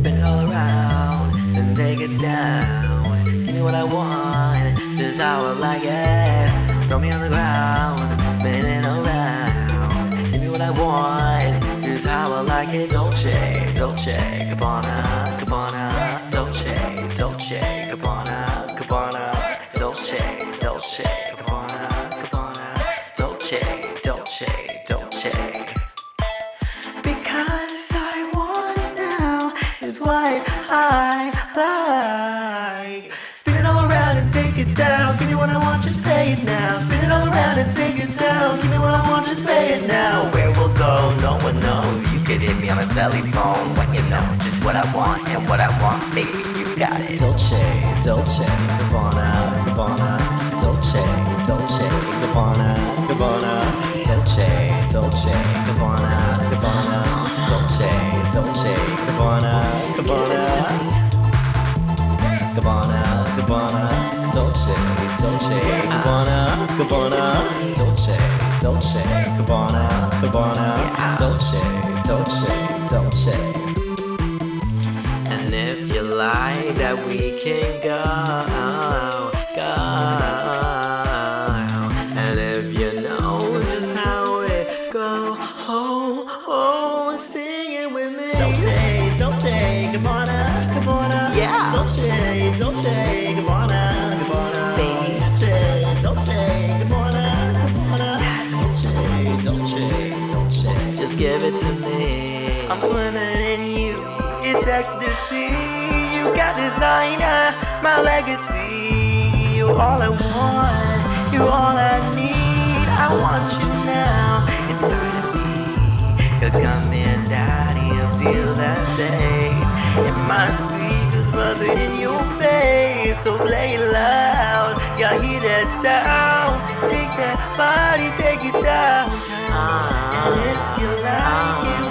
spin it all around, then take it down. Give me what I want, is how I like it. Throw me on the ground, spin it around. Give me what I want, is how I like it. Dolce, Dolce, Gabbana, Gabbana, Dolce, Dolce, Gabbana, Gabbana, Dolce, Dolce, Gabbana, Gabbana, Dolce, Dolce, Dolce. Because what I like. Spin it all around and take it down. Give me what I want, just pay it now. Spin it all around and take it down. Give me what I want, just pay it now. Where we'll go, no one knows. You could hit me on a celly phone when you know just what I want and what I want, baby. You got it. Dolce, Dolce, Gabbana, Gabbana, Dolce, Dolce, Gabbana, Gabbana, Dolce, Dolce, Gabbana, Gabbana, Dolce, Dolce, Gabbana, Gabbana, Dolce, Dolce, Dolce. And if you like that, we can go, Gabbana. Dolce, Dolce, Dolce. Just give it to me. I'm swimming in you. It's ecstasy. You got designer, my legacy. You all I want. You all I need. I want you now inside of me. You come in, daddy, you feel that bass. And my speakers rubbing in your face. So play loud, you hear that sound. Body, take it downtown. Ah. And if you like